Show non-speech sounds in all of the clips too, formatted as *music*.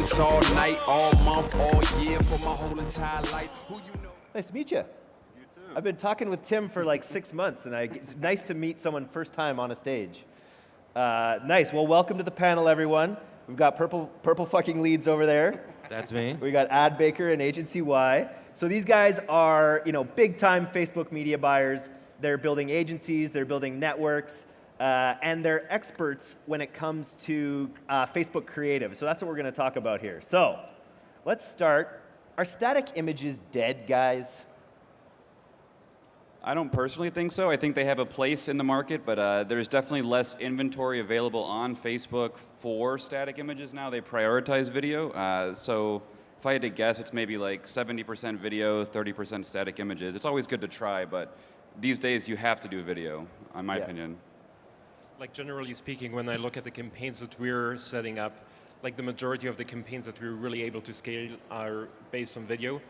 this all night, all month, all year, for my whole entire life. Who you know? Nice to meet you. You too. I've been talking with Tim for like six months, and I, it's nice to meet someone first time on a stage. Uh, nice. Well, welcome to the panel, everyone. We've got purple, purple fucking leads over there. That's me. We got AdBaker and Agency Y. So these guys are, you know, big time Facebook media buyers. They're building agencies. They're building networks. Uh, and they're experts when it comes to uh, Facebook creative. So that's what we're going to talk about here. So let's start. Are static images dead, guys? I don't personally think so. I think they have a place in the market, but uh, there's definitely less inventory available on Facebook for static images now. They prioritize video. Uh, so if I had to guess, it's maybe like 70% video, 30% static images. It's always good to try, but these days you have to do video, in my yeah. opinion. Like generally speaking, when I look at the campaigns that we're setting up, like the majority of the campaigns that we're really able to scale are based on video.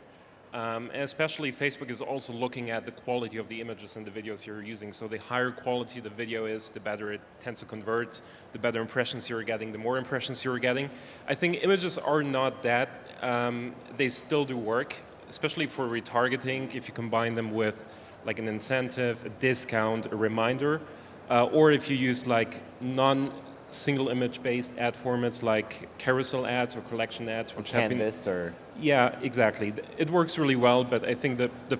Um, and especially Facebook is also looking at the quality of the images and the videos you're using. So the higher quality the video is, the better it tends to convert, the better impressions you're getting, the more impressions you're getting. I think images are not that. Um, they still do work, especially for retargeting if you combine them with like an incentive, a discount, a reminder, uh, or if you use like non single image based ad formats like carousel ads or collection ads, which or Canvas been, or yeah, exactly. It works really well, but I think that the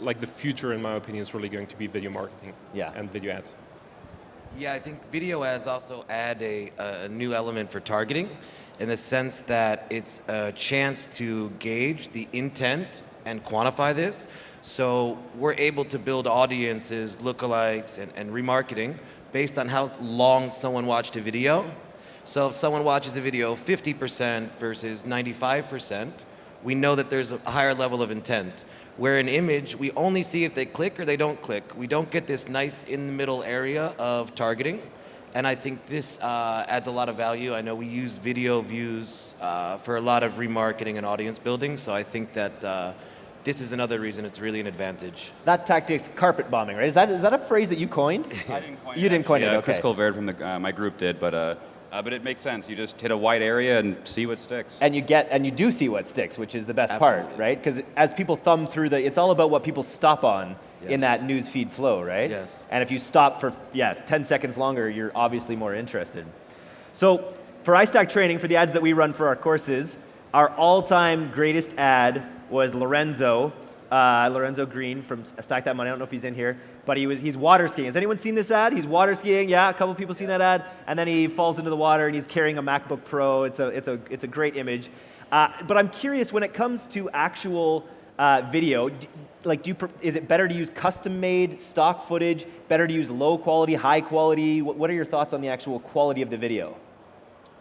like the future, in my opinion, is really going to be video marketing yeah. and video ads. Yeah, I think video ads also add a, a new element for targeting in the sense that it's a chance to gauge the intent and quantify this. So we're able to build audiences, lookalikes, and, and remarketing based on how long someone watched a video. So if someone watches a video 50% versus 95%, we know that there's a higher level of intent. Where an image, we only see if they click or they don't click. We don't get this nice in the middle area of targeting. And I think this uh, adds a lot of value. I know we use video views uh, for a lot of remarketing and audience building, so I think that uh, this is another reason it's really an advantage. That tactic's carpet bombing, right? Is that, is that a phrase that you coined? *laughs* I didn't coin you it. didn't coin yeah, it, okay. Chris Colvert from the, uh, my group did, but uh, uh, but it makes sense. You just hit a wide area and see what sticks. And you get, and you do see what sticks, which is the best Absolutely. part, right? Because as people thumb through the, it's all about what people stop on yes. in that news feed flow, right? Yes. And if you stop for, yeah, 10 seconds longer, you're obviously more interested. So for iStack training, for the ads that we run for our courses, our all-time greatest ad was Lorenzo uh, Lorenzo Green from Stack That Money. I don't know if he's in here, but he was, he's water skiing. Has anyone seen this ad? He's water skiing. Yeah, a couple people seen that ad. And then he falls into the water and he's carrying a MacBook Pro. It's a, it's a, it's a great image. Uh, but I'm curious when it comes to actual uh, video, like do you, is it better to use custom made stock footage, better to use low quality, high quality? What, what are your thoughts on the actual quality of the video?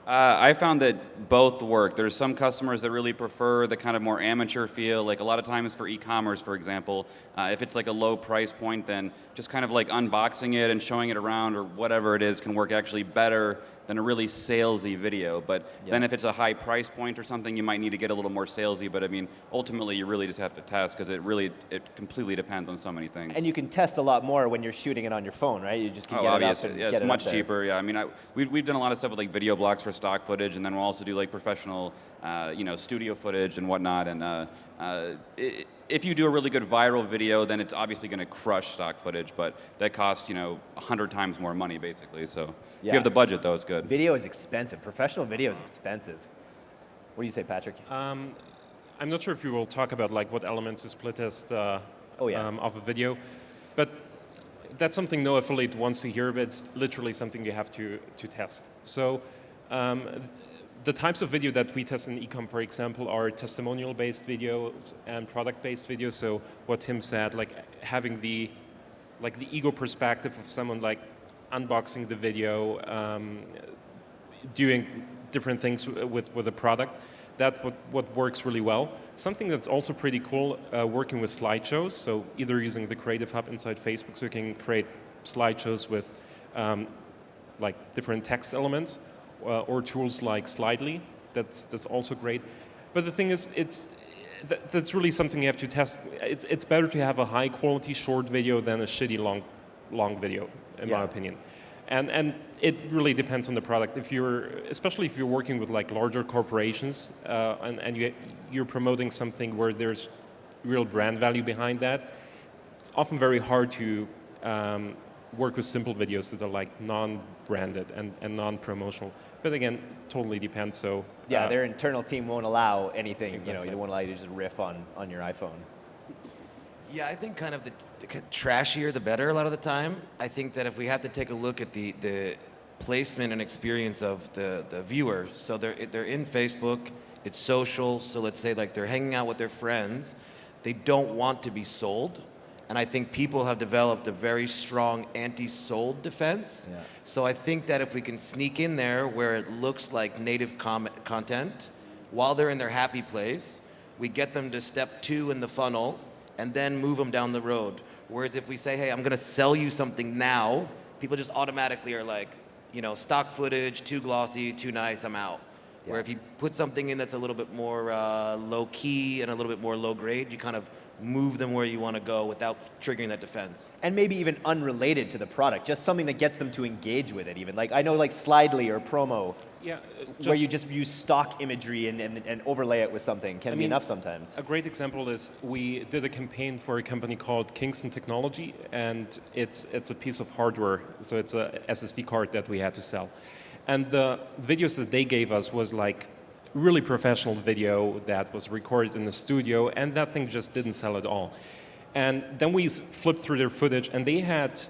Uh, I found that both work. There's some customers that really prefer the kind of more amateur feel, like a lot of times for e-commerce, for example, uh, if it's like a low price point, then just kind of like unboxing it and showing it around or whatever it is can work actually better than a really salesy video. But yeah. then if it's a high price point or something, you might need to get a little more salesy. But I mean, ultimately, you really just have to test because it really, it completely depends on so many things. And you can test a lot more when you're shooting it on your phone, right? You just can oh, get it up and yeah, get it's much it cheaper. Yeah, I mean, I, we've, we've done a lot of stuff with like video blocks for stock footage, and then we'll also do like professional, uh, you know, studio footage and whatnot. And uh, uh, it, if you do a really good viral video, then it's obviously going to crush stock footage, but that costs, you know, 100 times more money, basically. So. If you have the budget, though, it's good. Video is expensive. Professional video is expensive. What do you say, Patrick? Um, I'm not sure if you will talk about like what elements is split test uh, oh, yeah. um, of a video, but that's something no affiliate wants to hear, but it's literally something you have to, to test. So um, the types of video that we test in ecom, for example, are testimonial-based videos and product-based videos. So what Tim said, like having the like the ego perspective of someone like unboxing the video, um, doing different things with with a product. That what what works really well. Something that's also pretty cool, uh, working with slideshows. So either using the Creative Hub inside Facebook, so you can create slideshows with um, like different text elements, uh, or tools like Slidely. That's, that's also great. But the thing is, it's, that, that's really something you have to test. It's, it's better to have a high quality short video than a shitty long, long video, in yeah. my opinion. And, and it really depends on the product. If you're, especially if you're working with like larger corporations uh, and, and you, you're promoting something where there's real brand value behind that, it's often very hard to um, work with simple videos that are like non-branded and, and non-promotional. But again, totally depends. So yeah, uh, their internal team won't allow anything. Exactly. You know, they won't allow you to just riff on on your iPhone. Yeah, I think kind of the, the trashier the better a lot of the time. I think that if we have to take a look at the the placement and experience of the the viewer, so they're they're in Facebook, it's social. So let's say like they're hanging out with their friends, they don't want to be sold and I think people have developed a very strong anti-sold defense. Yeah. So I think that if we can sneak in there where it looks like native content, while they're in their happy place, we get them to step two in the funnel and then move them down the road. Whereas if we say, hey, I'm gonna sell you something now, people just automatically are like, you know, stock footage, too glossy, too nice, I'm out. Yeah. Where if you put something in that's a little bit more uh, low key and a little bit more low grade, you kind of move them where you want to go without triggering that defense. And maybe even unrelated to the product, just something that gets them to engage with it even. Like I know like Slidely or Promo, yeah, uh, where you just use stock imagery and, and, and overlay it with something can I be mean, enough sometimes. A great example is we did a campaign for a company called Kingston Technology and it's, it's a piece of hardware, so it's a SSD card that we had to sell. And the videos that they gave us was like really professional video that was recorded in the studio, and that thing just didn't sell at all. And then we flipped through their footage, and they had,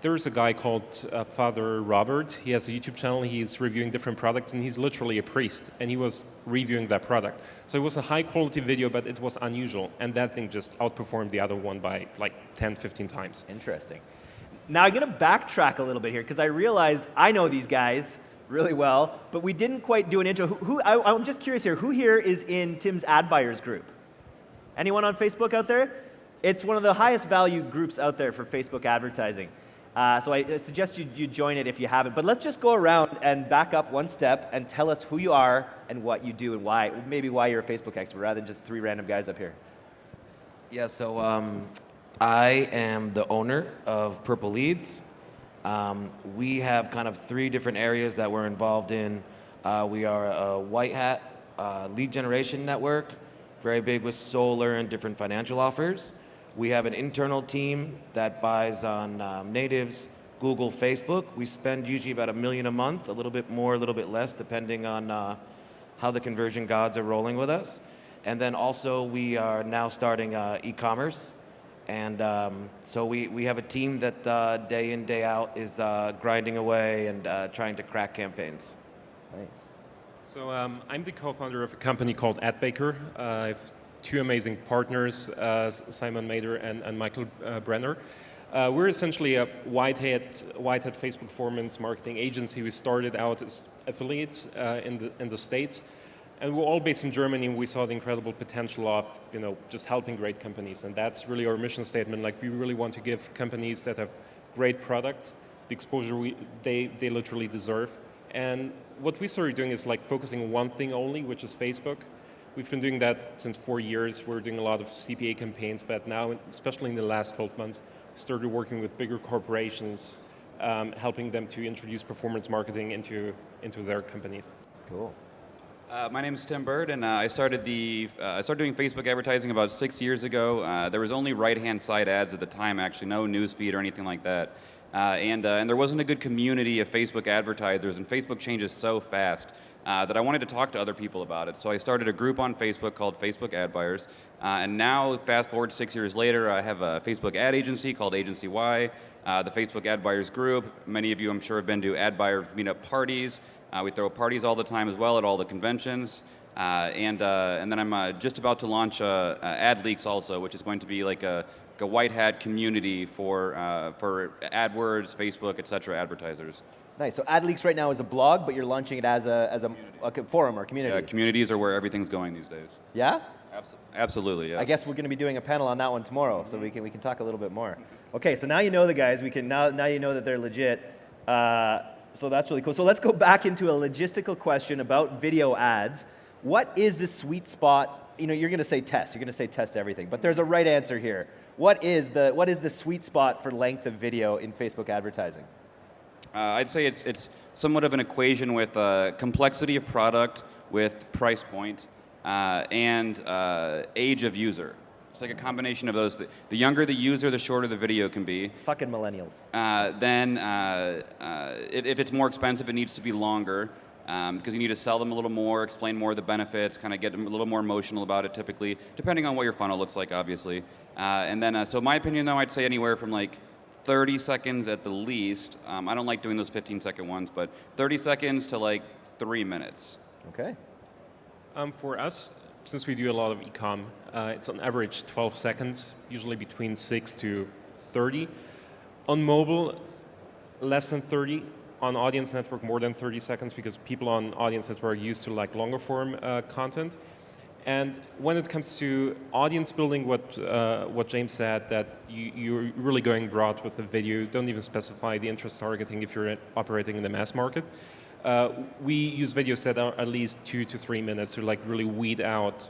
there's a guy called uh, Father Robert. He has a YouTube channel. He's reviewing different products, and he's literally a priest, and he was reviewing that product. So it was a high-quality video, but it was unusual, and that thing just outperformed the other one by like 10, 15 times. Interesting. Now I'm going to backtrack a little bit here, because I realized I know these guys really well, but we didn't quite do an intro. Who, who I, I'm just curious here, who here is in Tim's ad buyers group? Anyone on Facebook out there? It's one of the highest value groups out there for Facebook advertising. Uh, so I suggest you, you join it if you haven't. But let's just go around and back up one step and tell us who you are and what you do and why, maybe why you're a Facebook expert rather than just three random guys up here. Yeah, so um, I am the owner of Purple Leads. Um, we have kind of three different areas that we're involved in. Uh, we are a white hat uh, lead generation network, very big with solar and different financial offers. We have an internal team that buys on um, natives, Google, Facebook. We spend usually about a million a month, a little bit more, a little bit less, depending on uh, how the conversion gods are rolling with us. And then also we are now starting uh, e-commerce. And um, so we, we have a team that uh, day in, day out is uh, grinding away and uh, trying to crack campaigns. Nice. So um, I'm the co-founder of a company called AdBaker. Uh, I have two amazing partners, uh, Simon Mader and, and Michael uh, Brenner. we're essentially a white hat, white hat Facebook performance marketing agency. We started out as affiliates in, the, in the States. And we're all based in Germany, we saw the incredible potential of, you know, just helping great companies. And that's really our mission statement. Like, we really want to give companies that have great products the exposure we, they, they literally deserve. And what we started doing is like focusing on one thing only, which is Facebook. We've been doing that since four years. We're doing a lot of CPA campaigns, but now, especially in the last 12 months, started working with bigger corporations, um, helping them to introduce performance marketing into, into their companies. Cool. Uh, my name is Tim Burd, and uh, I started the uh, I started doing Facebook advertising about six years ago. Uh, there was only right-hand side ads at the time, actually, no newsfeed or anything like that. Uh, and uh, and there wasn't a good community of Facebook advertisers, and Facebook changes so fast. that I wanted to talk to other people about it. So I started a group on Facebook called Facebook Ad Buyers. and now, fast forward six years later, I have a Facebook ad agency called Agency Y, the Facebook Ad Buyers group. Many of you, I'm sure, have been to ad buyer meetup parties. Uh, we throw parties all the time as well at all the conventions. Uh, and, uh, and then I'm uh, just about to launch uh, AdLeaks also, which is going to be like a, a white hat community for, for AdWords, Facebook, et cetera, advertisers. Nice. So AdLeaks right now is a blog, but you're launching it as a, as a, a forum or community. Yeah, communities are where everything's going these days. Yeah? Absolutely, yes. I guess we're going to be doing a panel on that one tomorrow, so we can, we can talk a little bit more. Okay, so now you know the guys. We can, now, now you know that they're legit. Uh, so that's really cool. So let's go back into a logistical question about video ads. What is the sweet spot? You know, you're going to say test. You're going to say test everything, but there's a right answer here. What is the what is the sweet spot for length of video in Facebook advertising? Uh, I'd say it's, it's somewhat of an equation with uh, complexity of product, with price point, uh, and uh, age of user. It's like a combination of those. The younger the user, the shorter the video can be. Fucking millennials. Uh, then, uh, if, if, it's more expensive, it needs to be longer because um, you need to sell them a little more, explain more of the benefits, kind of get them a little more emotional about it typically, depending on what your funnel looks like, obviously. and then, so my opinion, though, I'd say anywhere from like 30 seconds at the least. Um, I don't like doing those 15 second ones, but 30 seconds to like three minutes. Okay. Um, for us, since we do a lot of ecom, uh, it's on average 12 seconds, usually between 6 to 30. On mobile, less than 30. On audience network, more than 30 seconds because people on audience network are used to like longer form uh, content. And when it comes to audience building, what, uh, what James said, that you, you're really going broad with the video, don't even specify the interest targeting if you're operating in the mass market. Uh, we use videos that are at least two to three minutes to like really weed out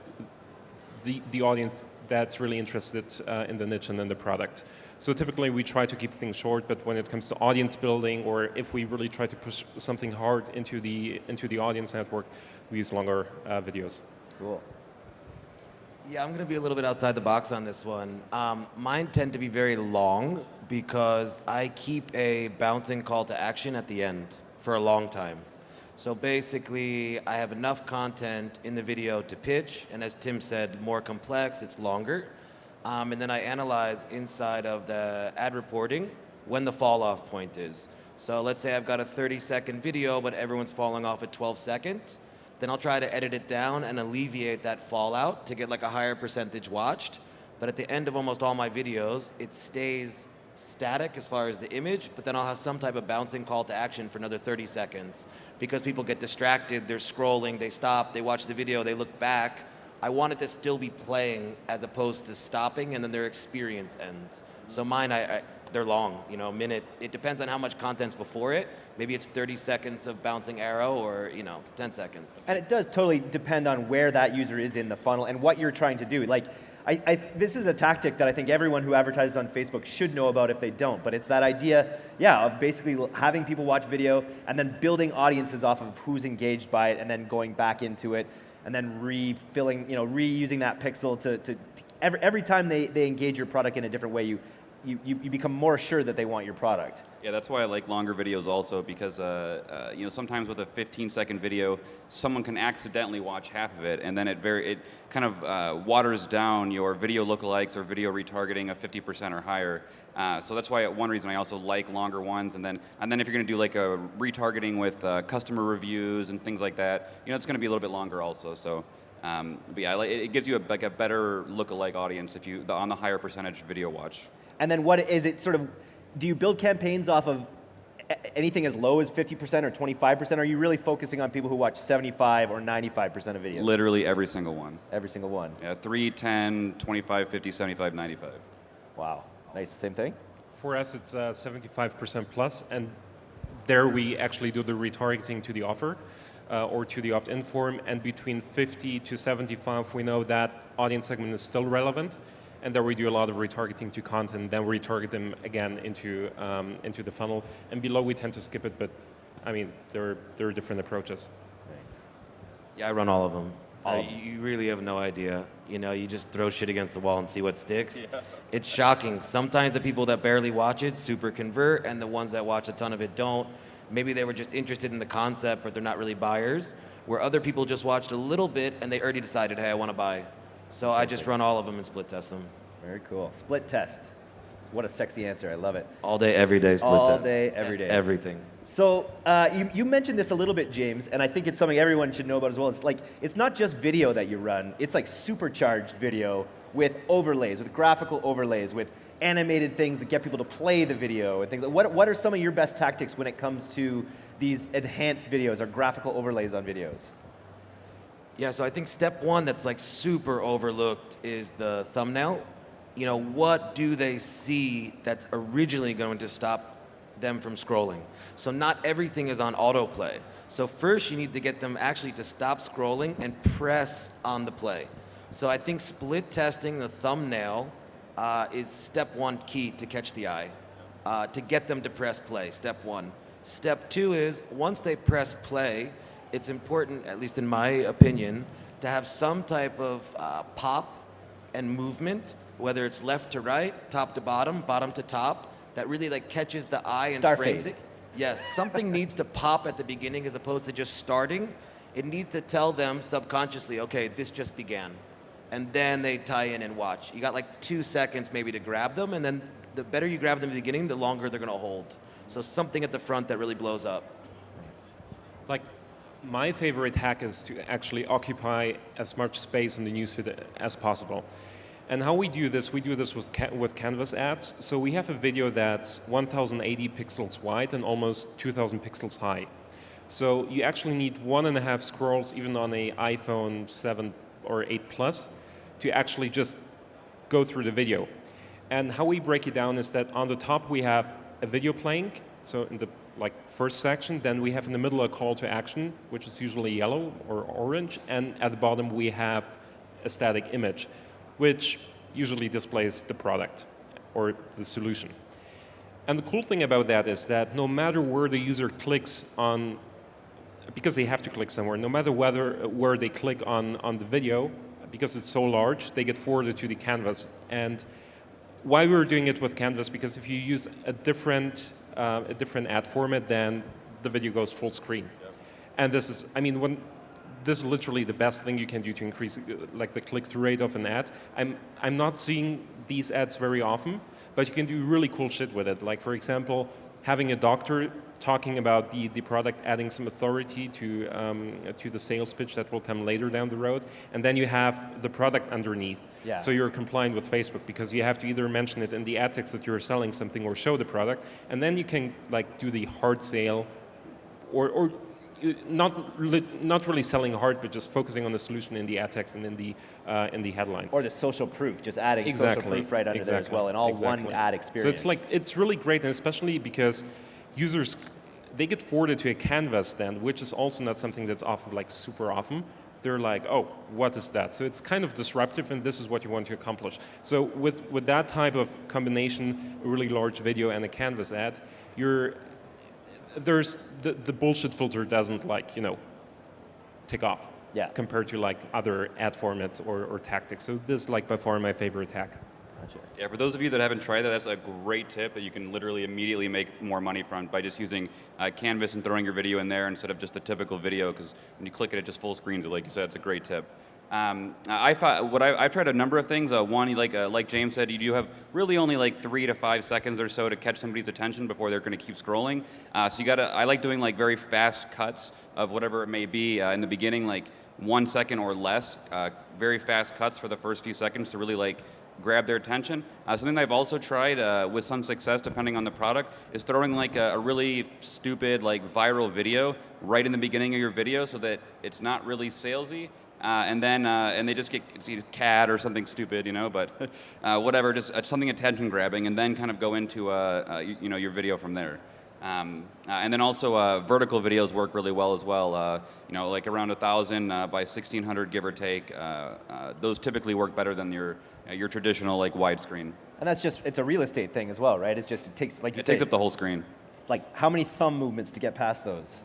the, the audience that's really interested uh, in the niche and in the product. So typically we try to keep things short, but when it comes to audience building, or if we really try to push something hard into the, into the audience network, we use longer uh, videos. Cool. Yeah, I'm going to be a little bit outside the box on this one. Um, mine tend to be very long because I keep a bouncing call to action at the end for a long time. So basically, I have enough content in the video to pitch, and as Tim said, more complex, it's longer. Um, and then I analyze inside of the ad reporting when the fall off point is. So let's say I've got a 30 second video, but everyone's falling off at 12 seconds. Then I'll try to edit it down and alleviate that fallout to get like a higher percentage watched. But at the end of almost all my videos, it stays static as far as the image, but then I'll have some type of bouncing call to action for another 30 seconds because people get distracted, they're scrolling, they stop, they watch the video, they look back. I want it to still be playing as opposed to stopping and then their experience ends. So mine, I, I they're long, you know, a minute. It depends on how much content's before it. Maybe it's 30 seconds of bouncing arrow or, you know, 10 seconds. And it does totally depend on where that user is in the funnel and what you're trying to do. Like, I, I, this is a tactic that I think everyone who advertises on Facebook should know about if they don't. But it's that idea, yeah, of basically having people watch video and then building audiences off of who's engaged by it and then going back into it and then refilling, you know, reusing that pixel to, to, to every, every time they, they engage your product in a different way, you you, you, you, become more sure that they want your product. Yeah, that's why I like longer videos also because uh, uh, you know sometimes with a 15 second video, someone can accidentally watch half of it, and then it very it kind of uh, waters down your video lookalikes or video retargeting of 50% or higher. Uh, so that's why one reason I also like longer ones, and then and then if you're going to do like a retargeting with uh, customer reviews and things like that, you know it's going to be a little bit longer also. So. Um, but yeah, it gives you a, like a better lookalike audience if you on the higher percentage video watch. And then what is it sort of, do you build campaigns off of anything as low as 50% or 25%? Or are you really focusing on people who watch 75 or 95% of videos? Literally every single one. Every single one. Yeah, 3, 10, 25, 50, 75, 95. Wow. Nice. Same thing? For us, it's uh, 75% plus, and there we actually do the retargeting to the offer. Uh, or to the opt-in form, and between 50 to 75, we know that audience segment is still relevant, and then we do a lot of retargeting to content, then we retarget them again into, um, into the funnel. And below we tend to skip it, but I mean, there, there are different approaches. Nice. Yeah, I run all of them. All uh, you really have no idea. You know, you just throw shit against the wall and see what sticks. Yeah. It's shocking. Sometimes the people that barely watch it super convert, and the ones that watch a ton of it don't. Maybe they were just interested in the concept, but they're not really buyers. Where other people just watched a little bit and they already decided, hey, I want to buy. So I just run all of them and split test them. Very cool. Split test. What a sexy answer. I love it. All day, every day, split all test. All day, every day. Everything. So uh, you, you mentioned this a little bit, James, and I think it's something everyone should know about as well. It's like, it's not just video that you run. It's like supercharged video with overlays, with graphical overlays, with animated things that get people to play the video and things. What, what are some of your best tactics when it comes to these enhanced videos or graphical overlays on videos? Yeah, so I think step one that's like super overlooked is the thumbnail. You know, what do they see that's originally going to stop them from scrolling? So not everything is on autoplay. So first you need to get them actually to stop scrolling and press on the play. So I think split testing the thumbnail uh, is step one key to catch the eye, uh, to get them to press play, step one. Step two is once they press play, it's important, at least in my opinion, to have some type of uh, pop and movement, whether it's left to right, top to bottom, bottom to top, that really like catches the eye and Star frames fade. it. Yes, something needs to pop at the beginning as opposed to just starting. It needs to tell them subconsciously, okay, this just began. And then they tie in and watch. You got like two seconds maybe to grab them, and then the better you grab them at the beginning, the longer they're gonna hold. So something at the front that really blows up. Like, my favorite hack is to actually occupy as much space in the newsfeed as possible. And how we do this, we do this with, ca with Canvas ads. So we have a video that's 1080 pixels wide and almost 2000 pixels high. So you actually need one and a half scrolls, even on a iPhone 7 or 8 Plus, to actually just go through the video. And how we break it down is that on the top we have a video playing, so in the like first section, then we have in the middle a call to action, which is usually yellow or orange, and at the bottom we have a static image, which usually displays the product or the solution. And the cool thing about that is that no matter where the user clicks on, because they have to click somewhere, no matter whether where they click on, on the video, because it's so large, they get forwarded to the canvas. And why we're doing it with Canvas, because if you use a different, uh, a different ad format, then the video goes full screen. And this is, I mean, when, this is literally the best thing you can do to increase uh, like the click-through rate of an ad. I'm, I'm not seeing these ads very often, but you can do really cool shit with it. Like for example, having a doctor talking about the, the product, adding some authority to, um, to the sales pitch that will come later down the road. And then you have the product underneath. Yeah. So you're compliant with Facebook because you have to either mention it in the ad text that you're selling something or show the product. And then you can like do the hard sale or, or not, not really selling hard, but just focusing on the solution in the ad text and in the, uh, in the headline. Or the social proof, just adding Exactly. social proof right under there as well, and all Exactly. one ad experience. So it's like it's really great, and especially because users they get forwarded to a canvas then, which is also not something that's often like super often. They're like, oh, what is that? So it's kind of disruptive, and this is what you want to accomplish. So with with that type of combination, a really large video and a canvas ad, you're there's the, the bullshit filter doesn't like you know take off Yeah. compared to like other ad formats or, or tactics. So this is like by far my favorite hack. Gotcha. Yeah, for those of you that haven't tried that, that's a great tip that you can literally immediately make more money from by just using uh, Canvas and throwing your video in there instead of just a typical video, because when you click it, it just full screens it, like you said. It's a great tip. Um, I thought what I, I've tried a number of things. Uh, one, like uh, like James said, you do have really only like three to five seconds or so to catch somebody's attention before they're going to keep scrolling. Uh, so you got to. I like doing like very fast cuts of whatever it may be uh, in the beginning, like one second or less. Uh, very fast cuts for the first few seconds to really like grab their attention. Uh, something I've also tried uh, with some success, depending on the product, is throwing like a, a really stupid, like viral video right in the beginning of your video, so that it's not really salesy. Uh, and then uh, and they just get see, cat or something stupid, you know, but *laughs* uh, whatever, just uh, something attention grabbing, and then kind of go into you know your video from there. Um, uh, and then also uh, vertical videos work really well as well. Uh, you know, like around a thousand uh, by 1600, give or take. Uh, uh, those typically work better than your uh, your traditional like widescreen. And that's just, it's a real estate thing as well, right? It's just, it takes, like you It takes up the whole screen. like how many thumb movements to get past those?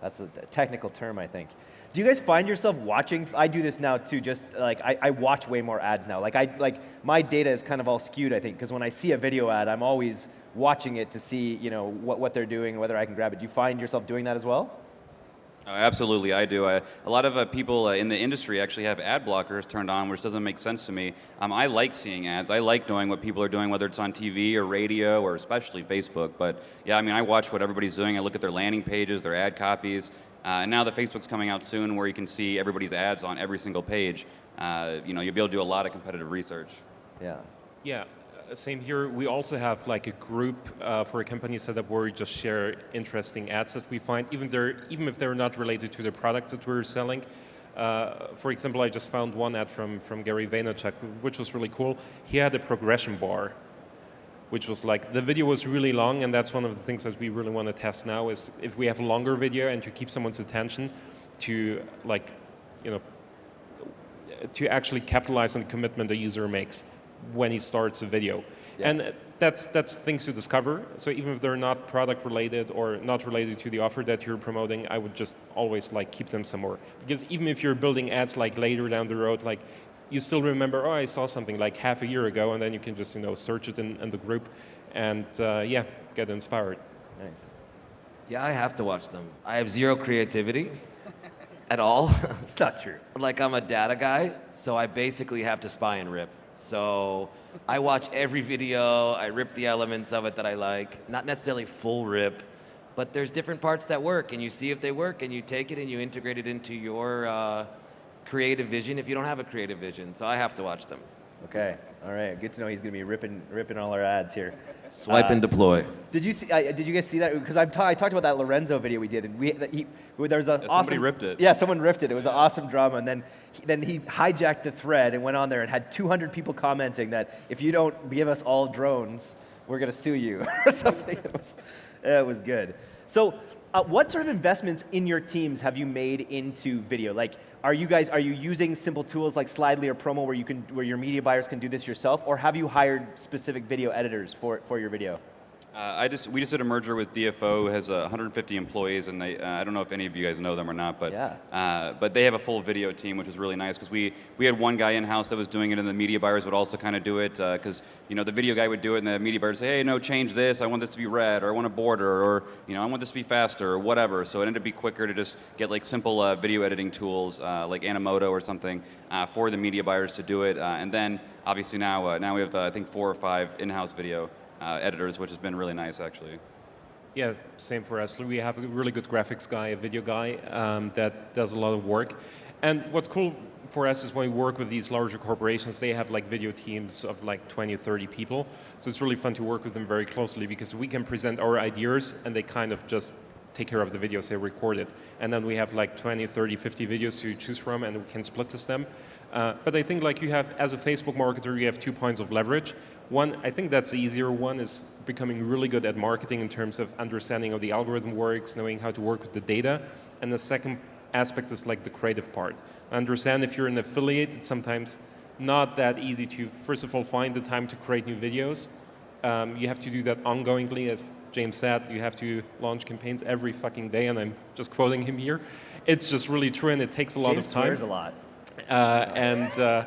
That's a, a technical term, I think. Do you guys find yourself watching? I do this now too. Just like I, I watch way more ads now. Like I like my data is kind of all skewed. I think because when I see a video ad, I'm always watching it to see you know what, what they're doing, whether I can grab it. Do you find yourself doing that as well? Uh, absolutely, I do. I, a lot of uh, people uh, in the industry actually have ad blockers turned on, which doesn't make sense to me. Um, I like seeing ads. I like knowing what people are doing, whether it's on TV or radio or especially Facebook. But yeah, I mean, I watch what everybody's doing. I look at their landing pages, their ad copies. Uh, and now that Facebook's coming out soon, where you can see everybody's ads on every single page, uh, you know, you'll be able to do a lot of competitive research. Yeah. Yeah, same here. We also have like a group uh, for a company setup where we just share interesting ads that we find, even they're, even if they're not related to the products that we're selling. Uh, for example, I just found one ad from, from Gary Vaynerchuk, which was really cool. He had a progression bar, which was like, the video was really long, and that's one of the things that we really want to test now is if we have a longer video and to keep someone's attention to like, you know, to actually capitalize on the commitment the user makes when he starts a video. Yeah. And that's, that's things to discover. So even if they're not product related or not related to the offer that you're promoting, I would just always like keep them somewhere. Because even if you're building ads like later down the road, like you still remember, oh, I saw something like half a year ago, and then you can just you know search it in, in the group, and uh, yeah, get inspired. Nice. Yeah, I have to watch them. I have zero creativity at all. It's not true. like I'm a data guy, so I basically have to spy and rip. So I watch every video, I rip the elements of it that I like, not necessarily full rip, but there's different parts that work, and you see if they work, and you take it and you integrate it into your uh, creative vision if you don't have a creative vision. So I have to watch them. Okay, all right. Good to know he's going to be ripping, ripping all our ads here. Swipe uh, and deploy. Did you see? Uh, did you guys see that? Because I talked about that Lorenzo video we did, and we he, there was a yeah, awesome. Somebody ripped it. Yeah, someone ripped it. It was an awesome drama, and then he, then he hijacked the thread and went on there and had 200 people commenting that if you don't give us all drones, we're going to sue you *laughs* or something. It was, it was good. So, uh, what sort of investments in your teams have you made into video? Like, are you guys, are you using simple tools like Slidely or Promo where, you can, where your media buyers can do this yourself, or have you hired specific video editors for, for your video? Uh, I just we just did a merger with DFO, has uh, 150 employees, and they uh, I don't know if any of you guys know them or not, but yeah. Uh, but they have a full video team, which is really nice because we we had one guy in house that was doing it, and the media buyers would also kind of do it because uh, you know the video guy would do it, and the media buyers say, hey, no, change this, I want this to be red, or I want a border, or you know I want this to be faster, or whatever. So it ended up be quicker to just get like simple uh, video editing tools like Animoto or something for the media buyers to do it, and then obviously now now we have I think four or five in-house video uh, editors, which has been really nice actually. Yeah, same for us. We have a really good graphics guy, a video guy um, that does a lot of work. And what's cool for us is when we work with these larger corporations, they have like video teams of like 20, or 30 people. So it's really fun to work with them very closely because we can present our ideas and they kind of just take care of the videos they record it. And then we have like 20, 30, 50 videos to choose from and we can split test them. Uh, but I think like you have, as a Facebook marketer, you have two points of leverage. One, I think that's the easier one, is becoming really good at marketing in terms of understanding how the algorithm works, knowing how to work with the data. And the second aspect is like the creative part. understand if you're an affiliate, it's sometimes not that easy to, first of all, find the time to create new videos. Um, you have to do that ongoingly, as James said, you have to launch campaigns every fucking day, and I'm just quoting him here. It's just really true, and it takes a lot James of time. James swears a lot. Uh, and uh,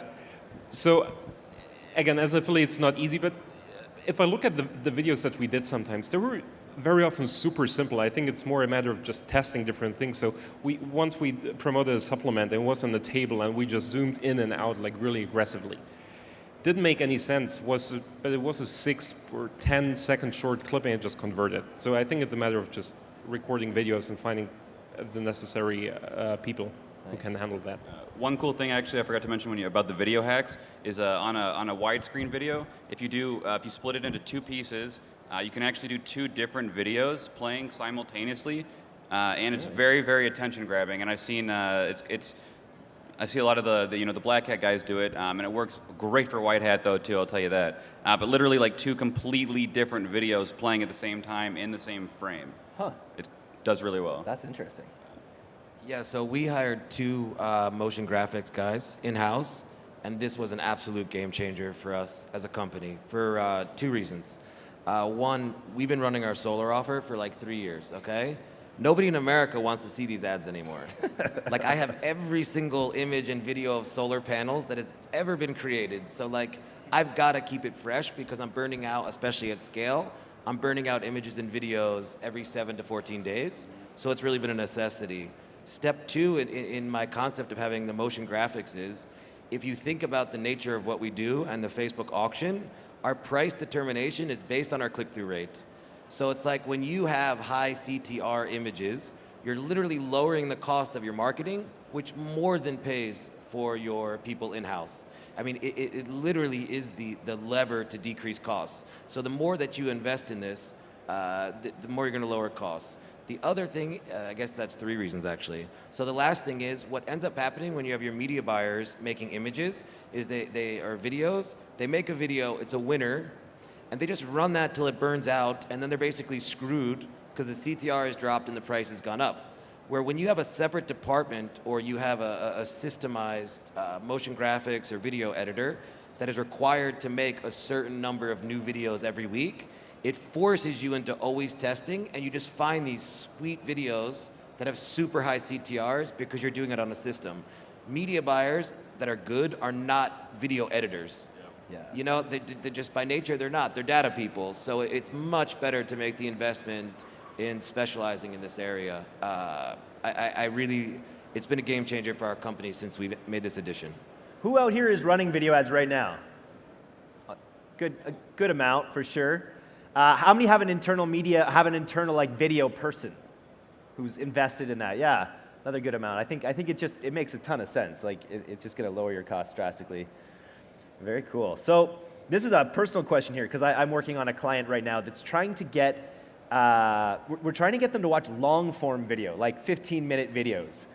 so again, as affiliates, it's not easy, but if I look at the, the videos that we did sometimes, they were very often super simple. I think it's more a matter of just testing different things. So we once we promoted a supplement it was on the table and we just zoomed in and out like really aggressively. Didn't make any sense, was but it was a six or 10 second short clip and it just converted. So I think it's a matter of just recording videos and finding the necessary uh, people nice. who can handle that. Uh, one cool thing actually I forgot to mention when you about the video hacks is uh, on a on a widescreen video, if you do uh, if you split it into two pieces, uh, you can actually do two different videos playing simultaneously, uh, and it's very very attention grabbing. And I've seen uh, it's it's I see a lot of the, the, you know the black hat guys do it, um, and it works great for white hat though too. I'll tell you that. Uh, but literally like two completely different videos playing at the same time in the same frame. Huh. It does really well. That's interesting. Yeah, so we hired two uh, motion graphics guys in-house, and this was an absolute game changer for us as a company for uh, two reasons. Uh, one, we've been running our solar offer for like three years, okay? Nobody in America wants to see these ads anymore. *laughs* like I have every single image and video of solar panels that has ever been created. So like, I've got to keep it fresh because I'm burning out, especially at scale. I'm burning out images and videos every seven to 14 days. So it's really been a necessity. Step two in, in my concept of having the motion graphics is, if you think about the nature of what we do and the Facebook auction, our price determination is based on our click-through rate. So it's like when you have high CTR images, you're literally lowering the cost of your marketing, which more than pays for your people in-house. I mean, it, it, literally is the, the lever to decrease costs. So the more that you invest in this, uh, the, the more you're going to lower costs. The other thing, uh, I guess that's three reasons actually. So the last thing is what ends up happening when you have your media buyers making images is they, they are videos, they make a video, it's a winner, and they just run that till it burns out, and then they're basically screwed because the CTR has dropped and the price has gone up. Where when you have a separate department or you have a, a systemized uh, motion graphics or video editor, that is required to make a certain number of new videos every week, it forces you into always testing and you just find these sweet videos that have super high CTRs because you're doing it on a system. Media buyers that are good are not video editors. Yeah. You know, they, they just by nature, they're not. They're data people. So it's much better to make the investment in specializing in this area. Uh, I, I really, it's been a game changer for our company since we made this addition. Who out here is running video ads right now? Good, a good amount for sure. Uh, how many have an internal media, have an internal like video person who's invested in that? Yeah, another good amount. I think, I think it just, it makes a ton of sense. Like it, it's just gonna lower your costs drastically. Very cool. So this is a personal question here because I'm working on a client right now that's trying to get, uh, we're, we're, trying to get them to watch long form video, like 15 minute videos.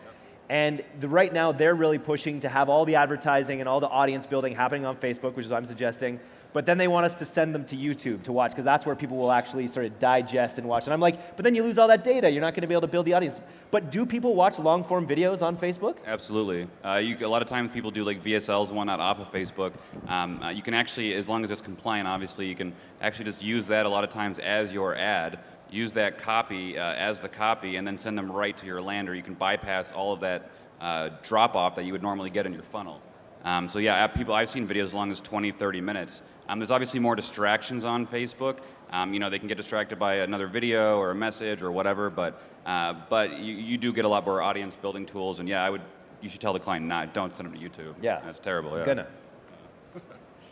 And the, right now they're really pushing to have all the advertising and all the audience building happening on Facebook, which is what I'm suggesting. But then they want us to send them to YouTube to watch because that's where people will actually sort of digest and watch. And I'm like, but then you lose all that data. You're not going to be able to build the audience. But do people watch long form videos on Facebook? Absolutely. Uh, you, a lot of times people do like VSLs and whatnot off of Facebook. Um, uh, you can actually, as long as it's compliant, obviously, you can actually just use that a lot of times as your ad. Use that copy uh, as the copy and then send them right to your lander. You can bypass all of that uh, drop off that you would normally get in your funnel. Um, so yeah, people, I've seen videos as long as 20, 30 minutes. Um, there's obviously more distractions on Facebook. Um, you know, they can get distracted by another video or a message or whatever, but, uh, but you, you do get a lot more audience building tools, and yeah, I would, you should tell the client, not, don't send them to YouTube. Yeah. That's terrible, yeah. Gonna.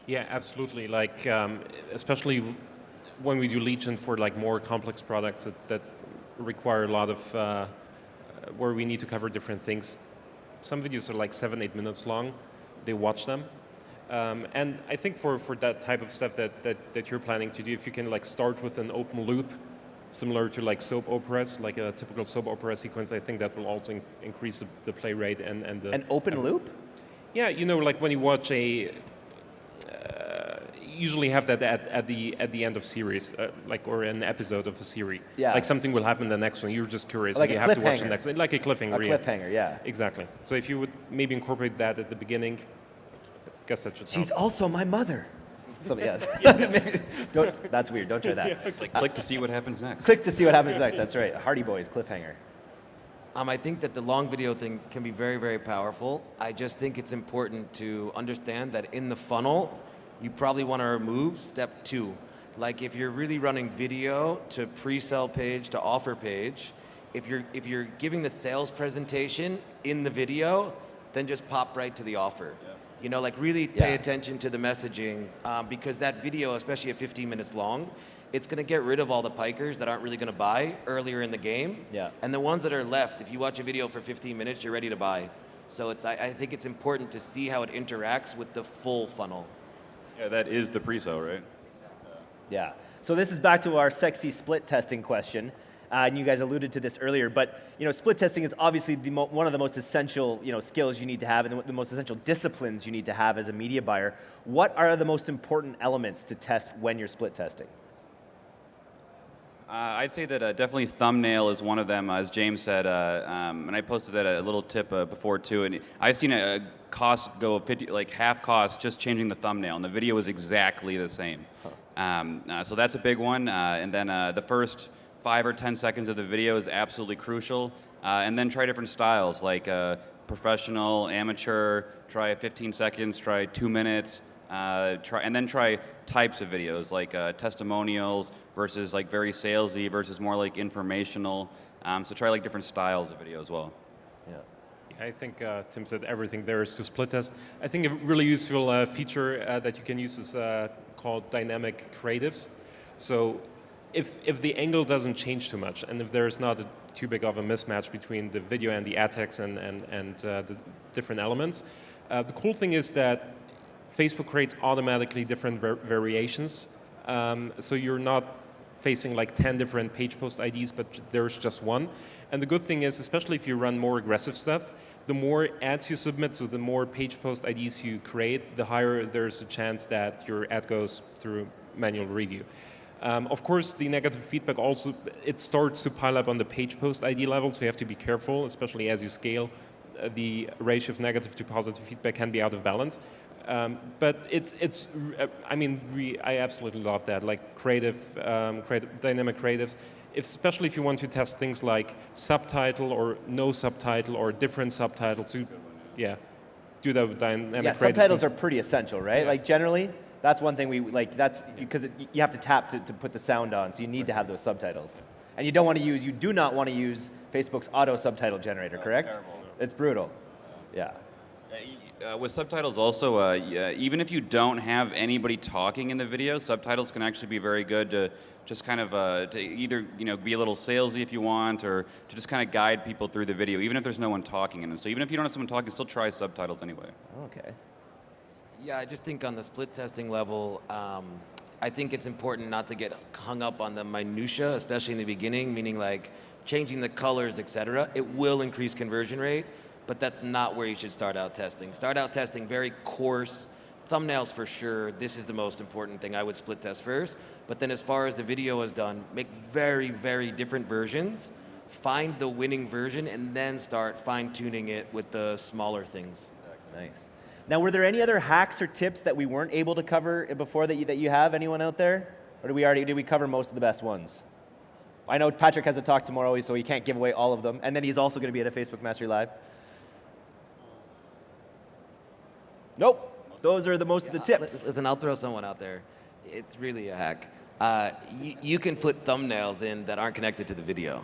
yeah, absolutely. Like, um, especially when we do lead gen for like more complex products that, that require a lot of, uh, where we need to cover different things. Some videos are like seven, eight minutes long they watch them. Um, and I think for, for that type of stuff that, that, that you're planning to do, if you can like start with an open loop, similar to like soap operas, like a typical soap opera sequence, I think that will also in increase the, the, play rate and, and the... An open loop? Yeah, you know, like when you watch a, usually have that at, at the at the end of series, uh, like or an episode of a series. Yeah. Like something will happen the next one. You're just curious. Like you a have to watch the next. Like a cliffhanger. A yeah. cliffhanger. Yeah. Exactly. So if you would maybe incorporate that at the beginning, guess that should. She's help. also my mother. So yeah, *laughs* *laughs* don't, that's weird. Don't try that. It's like click to see what happens next. Click to see what happens next. That's right. Hardy Boys cliffhanger. Um, I think that the long video thing can be very, very powerful. I just think it's important to understand that in the funnel, you probably want to remove step two. Like if you're really running video to pre-sell page to offer page, if you're, if you're giving the sales presentation in the video, then just pop right to the offer. Yeah. You know, like really pay yeah. attention to the messaging um, because that video, especially at 15 minutes long, it's going to get rid of all the pikers that aren't really going to buy earlier in the game. Yeah. And the ones that are left, if you watch a video for 15 minutes, you're ready to buy. So it's, I, I think it's important to see how it interacts with the full funnel. Yeah, that is the pre-sale, right? Yeah. So this is back to our sexy split testing question. Uh, and you guys alluded to this earlier, but you know, split testing is obviously one of the most essential you know, skills you need to have and the, most essential disciplines you need to have as a media buyer. What are the most important elements to test when you're split testing? Uh, I'd say that uh, definitely thumbnail is one of them, as James said, uh, um, and I posted that a little tip uh, before too. And I've seen a, cost go 50, like half cost just changing the thumbnail, and the video is exactly the same. Um, uh, so that's a big one. Uh, and then the first five or 10 seconds of the video is absolutely crucial. and then try different styles, like professional, amateur. Try 15 seconds. Try two minutes. Uh, try, and then try types of videos like uh, testimonials versus like very salesy versus more like informational. Um, so try like different styles of video as well. Yeah. I think uh, Tim said everything there is to split test. I think a really useful uh, feature uh, that you can use is called dynamic creatives. So if, if the angle doesn't change too much and if there's not a, too big of a mismatch between the video and the ad text and, and, and the different elements, the cool thing is that Facebook creates automatically different var variations. Um, so you're not facing like 10 different page post IDs, but there's just one. And the good thing is, especially if you run more aggressive stuff, the more ads you submit, so the more page post IDs you create, the higher there's a chance that your ad goes through manual review. Um, of course, the negative feedback also, it starts to pile up on the page post ID level, so you have to be careful, especially as you scale uh, the ratio of negative to positive feedback can be out of balance. Um, but it's, it's, uh, I mean, we, I absolutely love that, like creative, um, creative, dynamic creatives, if, especially if you want to test things like subtitle or no subtitle or different subtitles to, yeah, do that with dynamic Yeah, creatives. subtitles are pretty essential, right? Like generally, that's one thing we, like that's, because it, you have to tap to, to put the sound on, so you need to have those subtitles. And you don't want to use, you do not want to use Facebook's auto subtitle generator, correct? It's brutal. Yeah. Uh, with subtitles also, uh, yeah, even if you don't have anybody talking in the video, subtitles can actually be very good to just kind of uh, to either you know be a little salesy if you want, or to just kind of guide people through the video, even if there's no one talking in it. So even if you don't have someone talking, still try subtitles anyway. Okay. Yeah, I just think on the split testing level, um, I think it's important not to get hung up on the minutia, especially in the beginning, meaning like changing the colors, etc. It will increase conversion rate, but that's not where you should start out testing. Start out testing very coarse, thumbnails for sure. This is the most important thing. I would split test first, but then as far as the video is done, make very, very different versions, find the winning version, and then start fine tuning it with the smaller things. Nice. Now, were there any other hacks or tips that we weren't able to cover before that you, that you have? Anyone out there? Or did we already, did we cover most of the best ones? I know Patrick has a talk tomorrow, so he can't give away all of them. And then he's also going to be at a Facebook Mastery Live. Nope. Those are the most of the tips. Listen, I'll throw someone out there. It's really a hack. Uh, you, you can put thumbnails in that aren't connected to the video.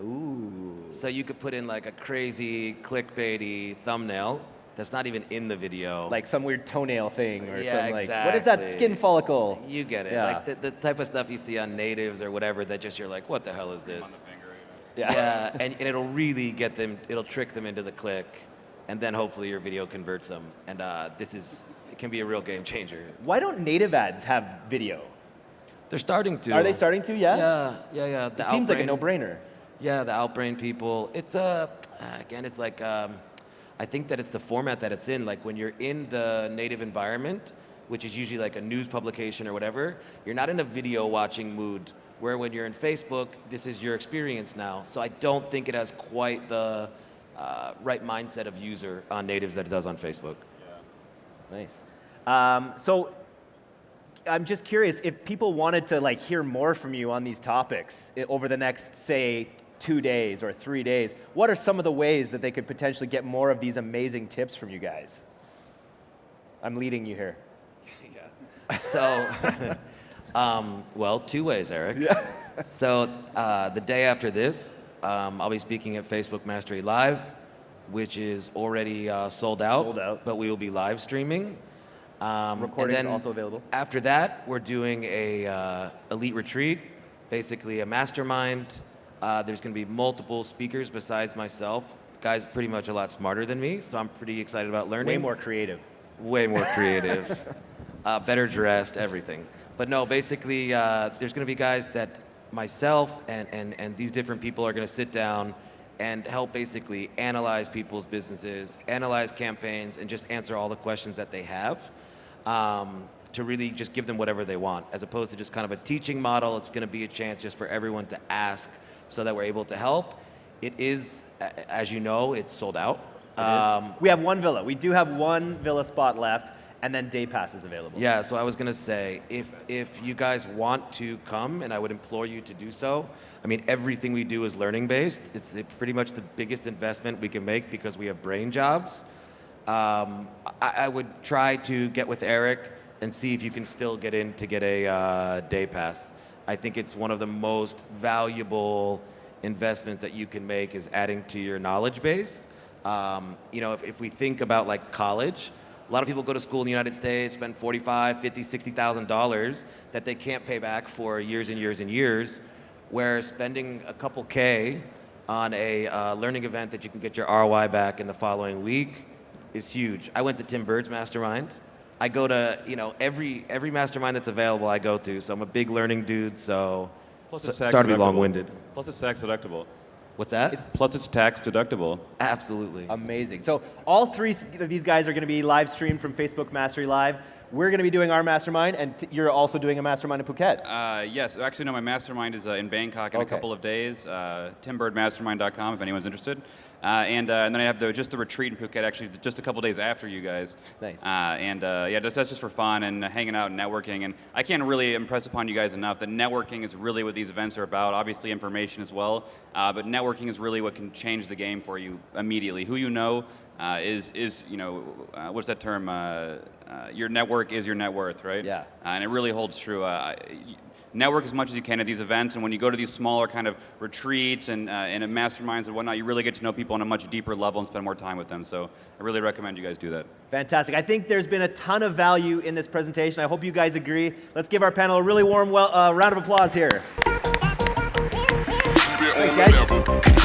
Ooh. So you could put in like a crazy clickbaity thumbnail that's not even in the video. Like some weird toenail thing or Yeah, some like, what is that skin follicle? you get it. Yeah. Like the, the type of stuff you see on natives or whatever that just you're like, what the hell is this? Yeah. Yeah, *laughs* and, and it'll really get them, it'll trick them into the click, and then hopefully your video converts them. And uh, this is, it can be a real game changer. Why don't native ads have video? They're starting to. Are they starting to? Yeah? Yeah, yeah, yeah. The It seems like a no-brainer. Yeah, the Outbrain people. It's uh, again, it's like um, I think that it's the format that it's in. Like when you're in the native environment, which is usually like a news publication or whatever, you're not in a video watching mood. Where when you're in Facebook, this is your experience now. So I don't think it has quite the uh, right mindset of user on natives that it does on Facebook. Yeah. Nice. Um, so I'm just curious if people wanted to like hear more from you on these topics over the next, say, two days or three days. What are some of the ways that they could potentially get more of these amazing tips from you guys? I'm leading you here. *laughs* Yeah. So, *laughs* um, well, two ways, Eric. Yeah. so uh, the day after this, um, I'll be speaking at Facebook Mastery Live, which is already uh, sold out. Sold out. But we will be live streaming. Um, and Recordings then also available. After that, we're doing a uh, elite retreat, basically a mastermind. Uh, there's going to be multiple speakers besides myself. Guys, pretty much a lot smarter than me, so I'm pretty excited about learning Way more creative. way more creative, *laughs* uh, better dressed, everything. But no, basically, uh, there's going to be guys that myself and, and, and these different people are going to sit down and help basically analyze people's businesses, analyze campaigns, and just answer all the questions that they have um, to really just give them whatever they want, as opposed to just kind of a teaching model. It's going to be a chance just for everyone to ask so that we're able to help. It is, as you know, it's sold out. It. Um, we have one villa. We do have one villa spot left, and then day pass is available. Yeah, so I was gonna say, if if you guys want to come, and I would implore you to do so. I mean, everything we do is learning based. It's pretty much the biggest investment we can make because we have brain jobs. Um, I, I would try to get with Eric and see if you can still get in to get a uh, day pass. I think it's one of the most valuable investments that you can make is adding to your knowledge base. Um, you know, if, if we think about like college, a lot of people go to school in the United States, spend 45, 50, 60,000 dollars that they can't pay back for years and years and years. Where spending a couple K on a uh, learning event that you can get your ROI back in the following week is huge. I went to Tim Burd's mastermind. I go to, you know, every every mastermind that's available I go to. So I'm a big learning dude, so, Plus so it's sorry to be long-winded. Plus it's tax deductible. What's that? Plus it's tax deductible. Absolutely. Amazing. So all three of these guys are going to be live streamed from Facebook Mastery Live. We're going to be doing our mastermind, and you're also doing a mastermind in Phuket. Uh, yes, actually, no. My mastermind is uh, in Bangkok in okay. a couple of days. Uh, TimBurdMastermind.com if anyone's interested. Uh, and, uh, and then I have the, just the retreat in Phuket, actually, just a couple days after you guys. Nice. Uh, and uh, yeah, that's, that's just for fun and hanging out and networking. And I can't really impress upon you guys enough that networking is really what these events are about. Obviously, information as well, uh, but networking is really what can change the game for you immediately. Who you know uh, is is you know uh, what's that term? Uh, uh, your network is your net worth, right? Yeah. Uh, and it really holds true. Uh, network as much as you can at these events, and when you go to these smaller kind of retreats and uh, and masterminds and whatnot, you really get to know people on a much deeper level and spend more time with them. So I really recommend you guys do that. Fantastic. I think there's been a ton of value in this presentation. I hope you guys agree. Let's give our panel a really warm well, uh, round of applause here. Thanks, guys.